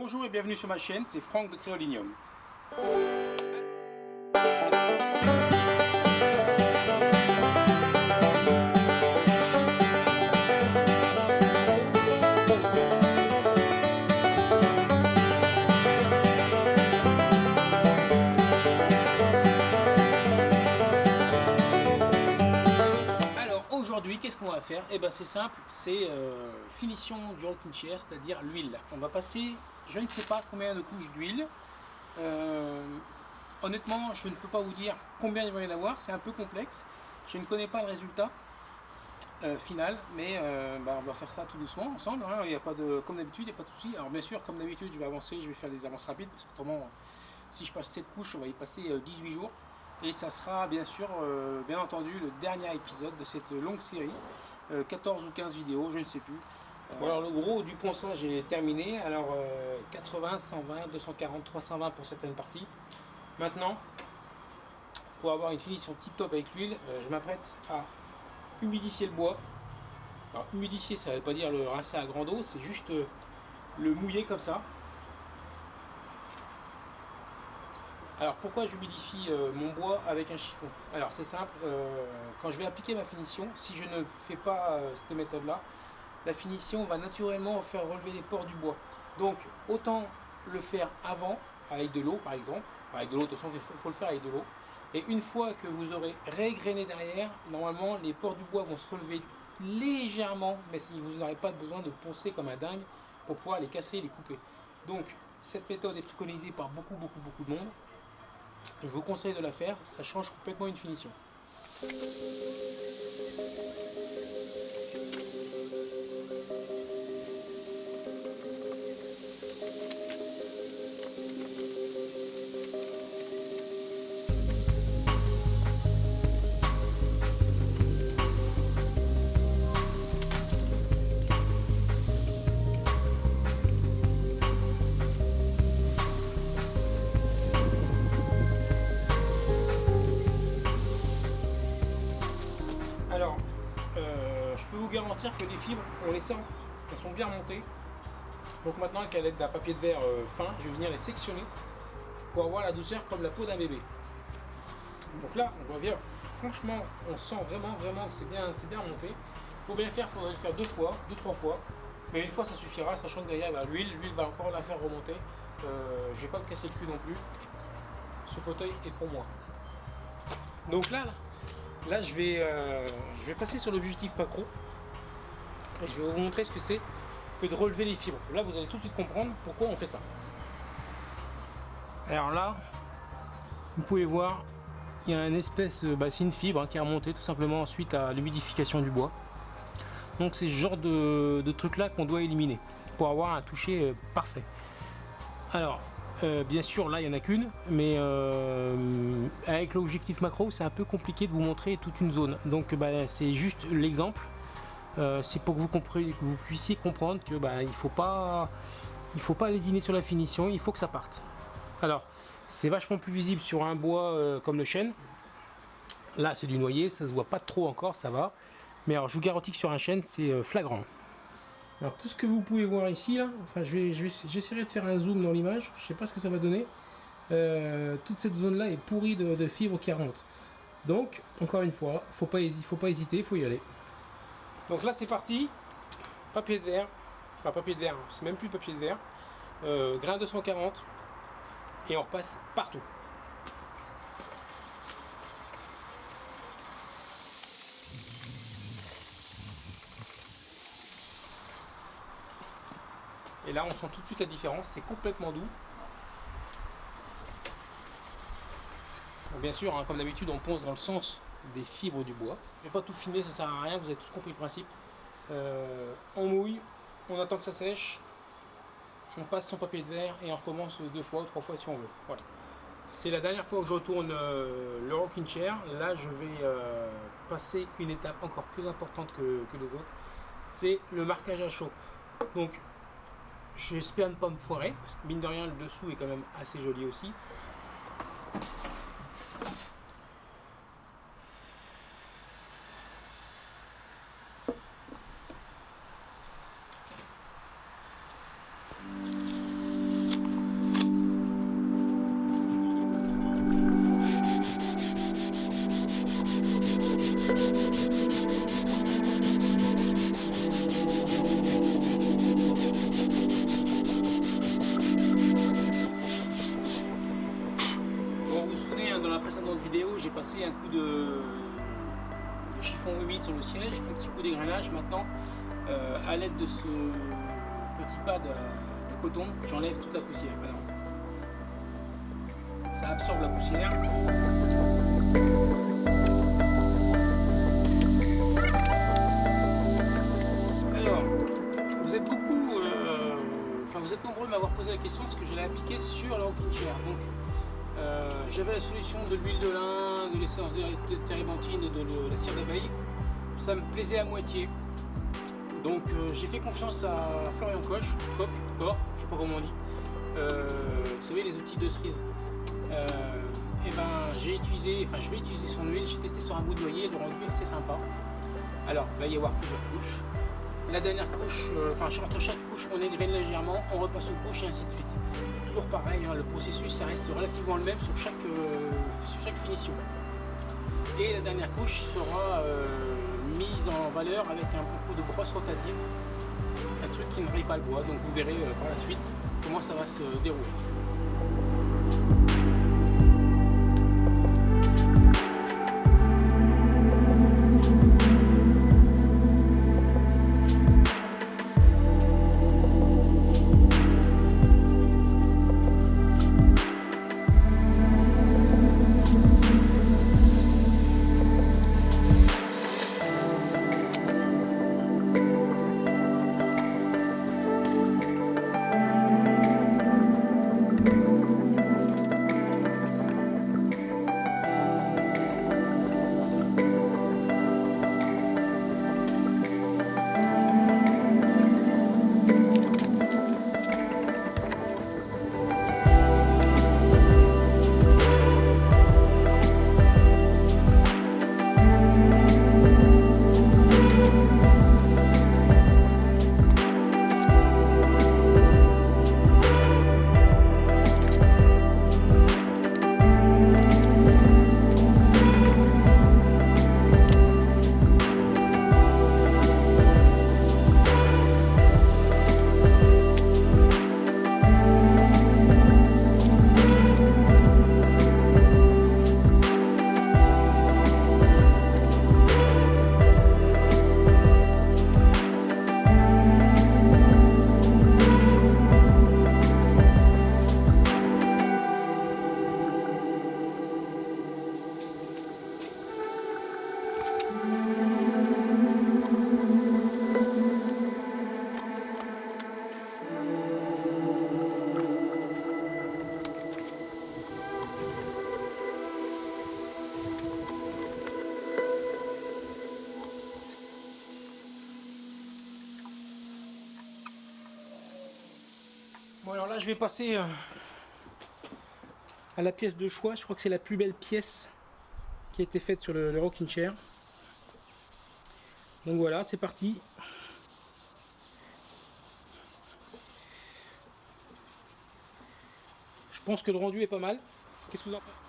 Bonjour et bienvenue sur ma chaîne, c'est Franck de Créolinium. Qu'est-ce qu'on va faire? Eh ben c'est simple, c'est euh, finition du rocking chair, c'est-à-dire l'huile. On va passer, je ne sais pas combien de couches d'huile. Euh, honnêtement, je ne peux pas vous dire combien il va y en avoir, c'est un peu complexe. Je ne connais pas le résultat euh, final, mais bah, on va faire ça tout doucement ensemble. hein. Il y a pas de, comme d'habitude, il n'y a pas de souci. Alors bien sûr, comme d'habitude, je vais avancer, je vais faire des avances rapides, parce qu'autrement, si je passe cette couche, on va y passer euh, 18 jours. Et ça sera bien sûr, euh, bien entendu, le dernier épisode de cette longue série. Euh, 14 ou 15 vidéos, je ne sais plus. Bon, alors le gros du ponçage est terminé. Alors euh, 80, 120, 240, 320 pour certaines parties. Maintenant, pour avoir une finition tip top avec l'huile, euh, je m'apprête à humidifier le bois. Alors humidifier, ça ne veut pas dire le rincer à grande eau, c'est juste euh, le mouiller comme ça. Alors pourquoi j'humidifie euh, mon bois avec un chiffon? Alors c'est simple, euh, quand je vais appliquer ma finition, si je ne fais pas euh, cette méthode là, la finition va naturellement faire relever les pores du bois. Donc autant le faire avant, avec de l'eau par exemple, avec de l'eau de toute façon il faut, le faire avec de l'eau, et une fois que vous aurez régrainé derrière, normalement les pores du bois vont se relever légèrement, mais vous n'aurez pas besoin de poncer comme un dingue pour pouvoir les casser et les couper. Donc cette méthode est préconisée par beaucoup beaucoup beaucoup de monde. Je vous conseille de la faire, ça change complètement une finition. Que les fibres, on les sent, elles sont bien montées. Donc maintenant, avec l'aide d'un papier de verre euh, fin, je vais venir les sectionner pour avoir la douceur comme la peau d'un bébé. Donc là, on voit bien, franchement, on sent vraiment, vraiment que c'est bien, bien monté. Pour bien faire, il faudrait le faire deux fois, deux, trois fois. Mais une fois, ça suffira, sachant que derrière, bah, l'huile, l'huile va encore la faire remonter. Euh, je vais pas me casser le cul non plus. Ce fauteuil est pour moi. Donc là, là, je vais, euh, je vais passer sur l'objectif Pacro et je vais vous montrer ce que c'est que de relever les fibres. Là, vous allez tout de suite comprendre pourquoi on fait ça. Alors là, vous pouvez voir, il y a une espèce, euh, bah, c'est une fibre hein, qui est remontée tout simplement suite à l'humidification du bois. Donc c'est ce genre de, truc là qu'on doit éliminer pour avoir un toucher euh, parfait. Alors, euh, bien sûr, là, il n'y en a qu'une, mais avec l'objectif macro, c'est un peu compliqué de vous montrer toute une zone. Donc, bah, c'est juste l'exemple. Euh, c'est pour que vous, puissiez comprendre que bah, il faut pas, il faut pas lésiner sur la finition. Il faut que ça parte. Alors, c'est vachement plus visible sur un bois euh, comme le chêne. Là, c'est du noyer, ça se voit pas trop encore, ça va. Mais alors, je vous garantis que sur un chêne, c'est euh, flagrant. Alors tout ce que vous pouvez voir ici, là, enfin je vais, je vais, j'essaierai de faire un zoom dans l'image, je sais pas ce que ça va donner. Toute cette zone là est pourrie de, fibres qui remontent. Donc, encore une fois, faut pas, faut pas hésiter, faut y aller. Donc là c'est parti, papier de verre, enfin papier de verre, c'est même plus papier de verre, euh, grain 240, et on repasse partout. Et là, on sent tout de suite la différence, c'est complètement doux. Bien sûr, hein, comme d'habitude, on ponce dans le sens des fibres du bois. Je vais pas tout filmer, ça sert à rien, vous avez tous compris le principe. Euh, on mouille, on attend que ça sèche, on passe son papier de verre et on recommence deux fois ou trois fois si on veut. Voilà. C'est la dernière fois que je retourne euh, le rocking chair. Là, je vais euh, passer une étape encore plus importante que, que les autres. C'est le marquage à chaud. Donc, J'espère ne pas me foirer, parce que mine de rien, le dessous est quand même assez joli aussi. De ce petit pad de coton, j'enlève toute la poussière. ça absorbe la poussière. Alors, vous êtes beaucoup, euh, enfin vous êtes nombreux à m'avoir posé la question de ce que j'allais appliquer sur la chair. Donc, euh, j'avais la solution de l'huile de lin, de l'essence de térébenthine et de la cire d'abeille. Ça me plaisait à moitié. Donc euh, j'ai fait confiance à Florian Koch, Koch, Cor, je sais pas comment on dit. Euh, vous savez les outils de cerise. et ben j'ai utilisé, enfin je vais utiliser son huile, j'ai testé sur un bout de noyer, le rendu est assez sympa. Alors il va y avoir plusieurs couches. La dernière couche, enfin entre chaque couche on égrène légèrement, on repasse une couche et ainsi de suite pareil, hein, le processus ça reste relativement le même sur chaque, euh, sur chaque finition. Et la dernière couche sera euh, mise en valeur avec un coup de brosse rotative, un truc qui ne raye pas le bois, donc vous verrez euh, par la suite comment ça va se dérouler. Vais passer euh, à la pièce de choix, je crois que c'est la plus belle pièce qui a été faite sur le, rocking chair. Donc voilà, c'est parti. Je pense que le rendu est pas mal. Qu'est-ce que vous en pensez?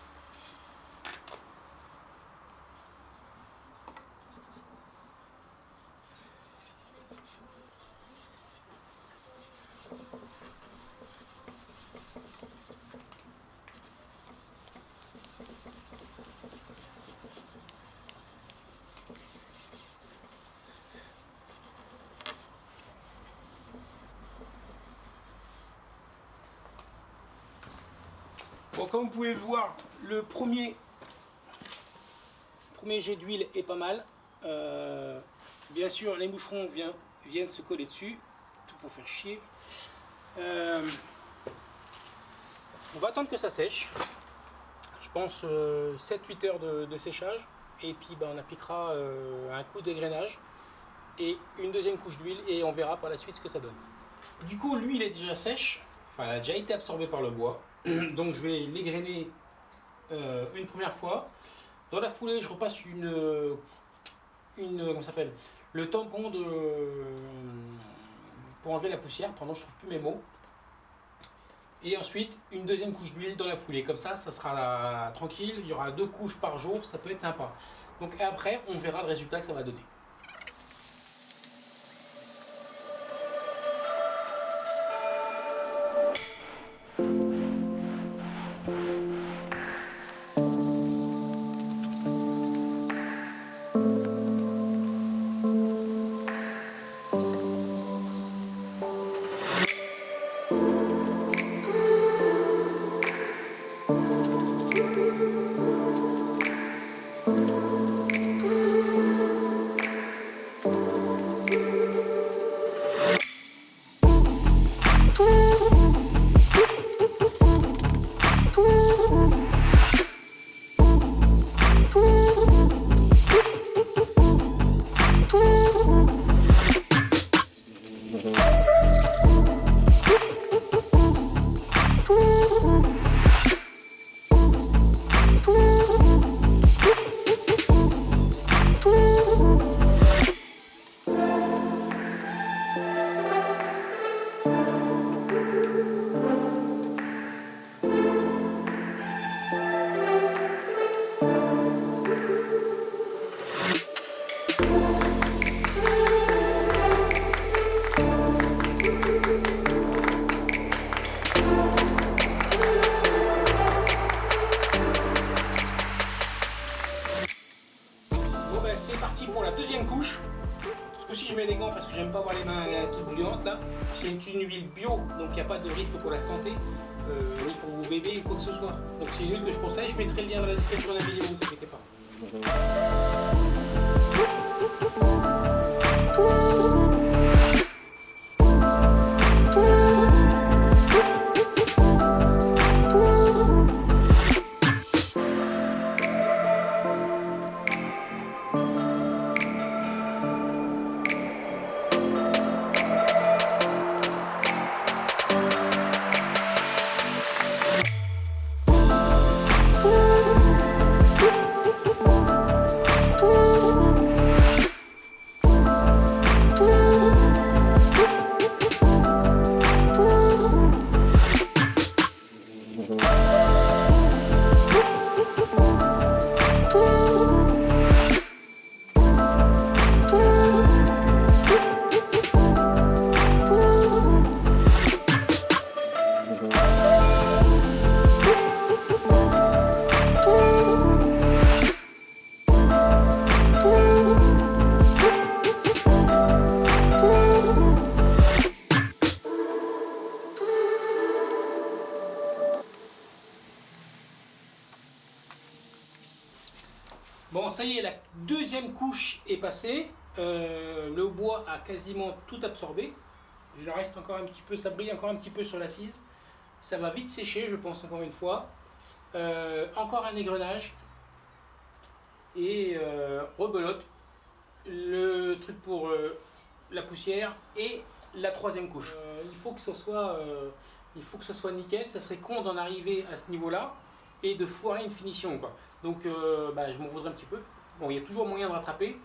Comme vous pouvez le voir, le premier, premier jet d'huile est pas mal. Euh, bien sûr, les moucherons viennent, se coller dessus, tout pour faire chier. Euh, on va attendre que ça sèche. Je pense 7-8 euh, heures de, séchage. Et puis ben, on appliquera un coup d'égrenage et une deuxième couche d'huile et on verra par la suite ce que ça donne. Du coup, l'huile est déjà sèche. Enfin, elle a déjà été absorbée par le bois. Donc je vais l'égrainer euh, une première fois. Dans la foulée, je repasse une, une comment s'appelle, le tampon de pour enlever la poussière. Pendant je trouve plus mes mots. Et ensuite une deuxième couche d'huile dans la foulée. Comme ça, ça sera tranquille. Il y aura deux couches par jour, ça peut être sympa. Donc après, on verra le résultat que ça va donner. Donc il n'y a pas de risque pour la santé, euh, ni pour vos bébés ou quoi que ce soit. Donc c'est une huile que je conseille, je mettrai le lien dans la description de la vidéo, ne vous inquiétez pas. Couche est passée. Euh, le bois a quasiment tout absorbé. Il reste encore un petit peu, ça brille encore un petit peu sur l'assise. Ça va vite sécher, je pense, encore une fois. Euh, encore un égrenage. Et euh, rebelote. Le truc pour la poussière et la troisième couche. il, faut que ce soit, nickel. Ça serait con d'en arriver à ce niveau-là et de foirer une finition. Quoi. Donc euh, bah, je m'en voudrais un petit peu. Bon, il y a toujours moyen de rattraper.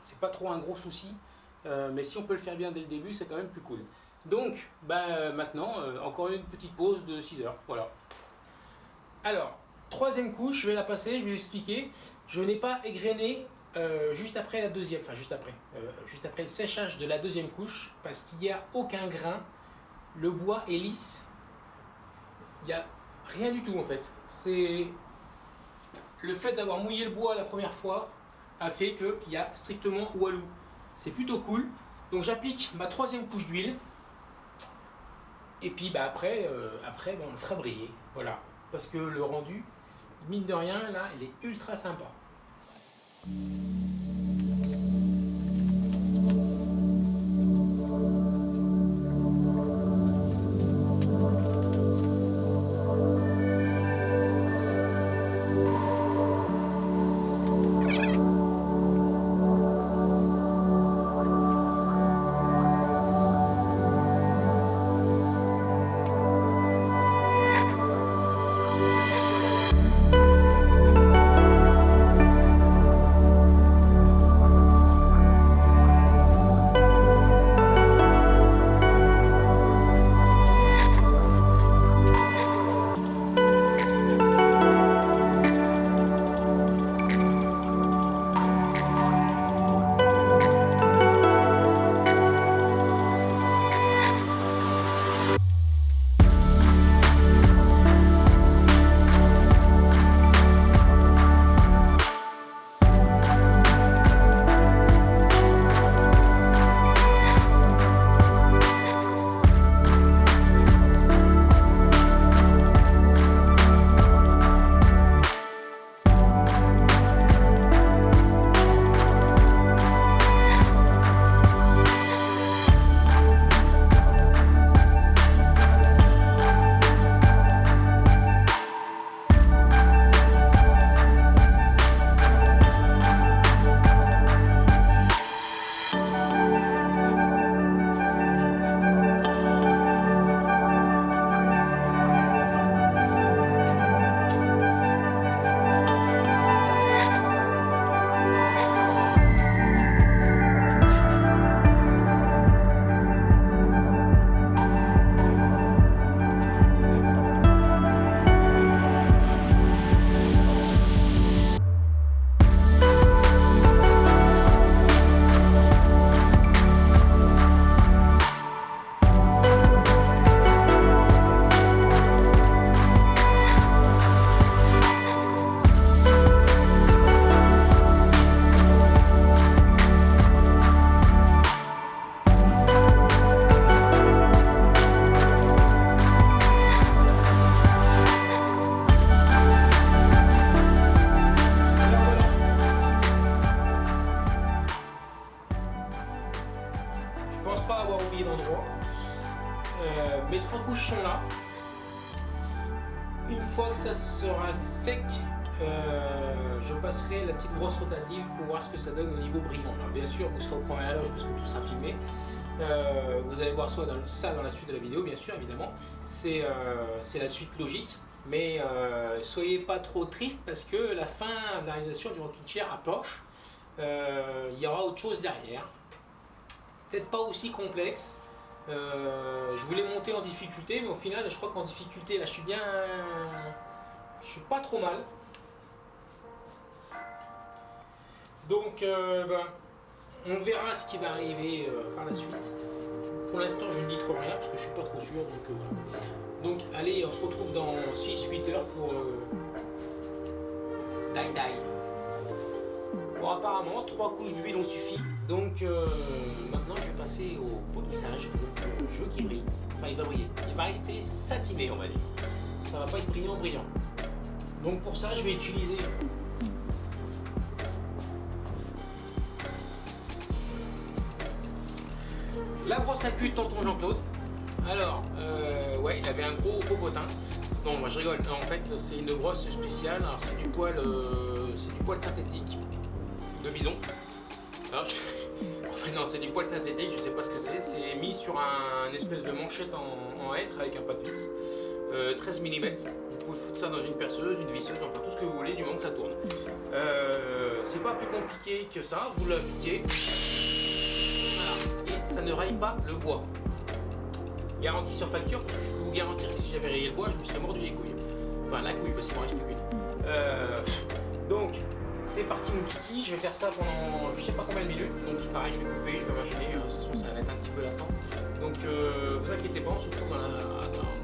C'est pas trop un gros souci. Euh, mais si on peut le faire bien dès le début, c'est quand même plus cool. Donc, bah, maintenant, euh, encore une petite pause de 6 heures. Voilà. Alors, troisième couche, je vais la passer, je vais vous expliquer. Je n'ai pas égrené juste après la deuxième, enfin juste après, juste après le séchage de la deuxième couche, parce qu'il n'y a aucun grain. Le bois est lisse. Il n'y a rien du tout en fait. C'est le fait d'avoir mouillé le bois la première fois a fait qu'il y a strictement walou. C'est plutôt cool. Donc j'applique ma troisième couche d'huile. Et puis bah, après, euh, après on le fera briller. Voilà. Parce que le rendu, mine de rien, là, il est ultra sympa. Euh, ça dans, ça dans la suite de la vidéo, bien sûr, évidemment. C'est la suite logique. Mais soyez pas trop triste parce que la fin de la réalisation du Rocking Chair approche. Il y aura autre chose derrière. Peut-être pas aussi complexe, euh, je voulais monter en difficulté, mais au final, je crois qu'en difficulté, là, je suis bien... Je suis pas trop mal. Donc, euh, ben, on verra ce qui va arriver euh, par la suite. Pour l'instant, je ne dis trop rien, parce que je suis pas trop sûr. Donc, voilà. donc allez, on se retrouve dans 6-8 heures pour... Die Die. Bon, apparemment, trois couches d'huile ont suffi. Donc euh, maintenant, je vais passer au polissage. Donc, le jeu qui brille. Enfin, il va briller. Il va rester satiné, on va dire. Ça va pas être brillant, brillant. Donc pour ça, je vais utiliser cul de tonton Jean-Claude. Alors, euh, ouais, il avait un gros popotin. Non, moi je rigole. En fait, c'est une brosse spéciale. Alors, c'est du poil, euh, c'est du poil synthétique de bison. enfin non, c'est du poil synthétique, je sais pas ce que c'est. C'est mis sur un, espèce de manchette en, hêtre avec un pas de vis. 13 mm. Vous pouvez foutre ça dans une perceuse, une visseuse, enfin tout ce que vous voulez du moment que ça tourne. Euh, c'est pas plus compliqué que ça, vous l'appliquez. Et ça ne raye pas le bois. Garantie sur facture, je peux vous garantir que si j'avais rayé le bois, je me serais mordu les couilles. Enfin la couille parce qu'il m'en reste plus qu'une. Euh, donc c'est parti mon kiki, je vais faire ça pendant je sais pas combien de minutes, donc pareil, je vais couper, je vais mâcher, de toute façon ça va être un petit peu lassant. Donc euh, vous inquiétez pas, on se retrouve dans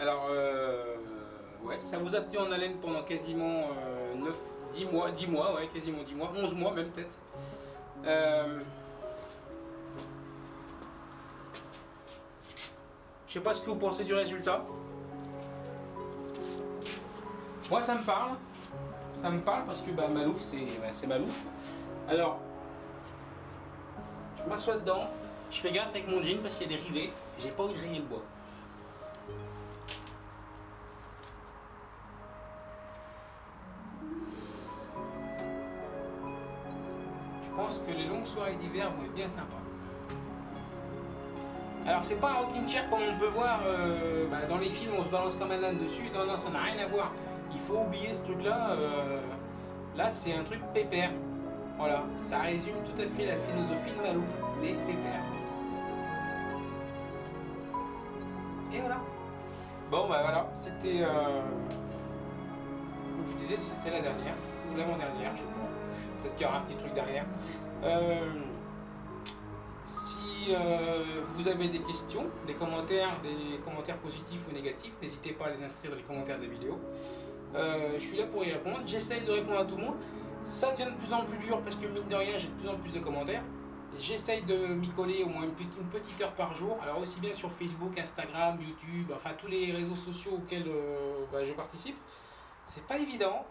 Alors, euh, ouais, ça vous a tenu en haleine pendant quasiment 9, euh, 10 mois, 10 mois, ouais, quasiment 10 mois, 11 mois même peut-être. Euh, je sais pas ce que vous pensez du résultat. Moi, ça me parle. Ça me parle parce que bah, Malouf, c'est Malouf. Alors, je m'assois dedans. Je fais gaffe avec mon jean parce qu'il y a des rivets. J'ai pas envie de griller le bois. Soirées d'hiver vont être bien sympas. Alors c'est pas un rocking chair comme on peut voir euh, bah, dans les films, on se balance comme un âne dessus. Non, non, ça n'a rien à voir. Il faut oublier ce truc-là. Euh, là, c'est un truc pépère. Voilà, ça résume tout à fait la philosophie de Malouf. C'est pépère. Et voilà. Bon, bah voilà, c'était... Euh, je disais, c'était la dernière, ou l'avant-dernière, je sais. Peut-être qu'il y aura un petit truc derrière. Euh, si euh, vous avez des questions, des commentaires, des commentaires positifs ou négatifs, n'hésitez pas à les inscrire dans les commentaires de la vidéo. Euh, je suis là pour y répondre. J'essaye de répondre à tout le monde. Ça devient de plus en plus dur parce que mine de rien, j'ai de plus en plus de commentaires. J'essaye de m'y coller au moins une petite, heure par jour. Alors aussi bien sur Facebook, Instagram, YouTube, enfin tous les réseaux sociaux auxquels bah, je participe. C'est pas évident.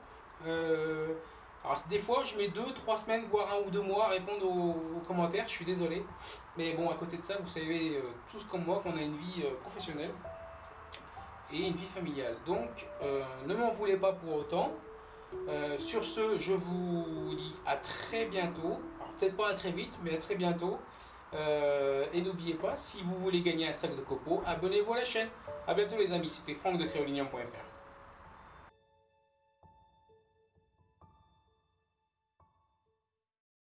Alors des fois, je mets deux, trois semaines, voire un ou deux mois à répondre aux, commentaires. Je suis désolé. Mais bon, à côté de ça, vous savez euh, tous comme moi qu'on a une vie professionnelle et une vie familiale. Donc, ne m'en voulez pas pour autant. sur ce, je vous dis à très bientôt peut-être pas à très vite, mais à très bientôt. Euh, et n'oubliez pas, si vous voulez gagner un sac de copeaux, abonnez-vous à la chaîne. A bientôt les amis, c'était Franck de.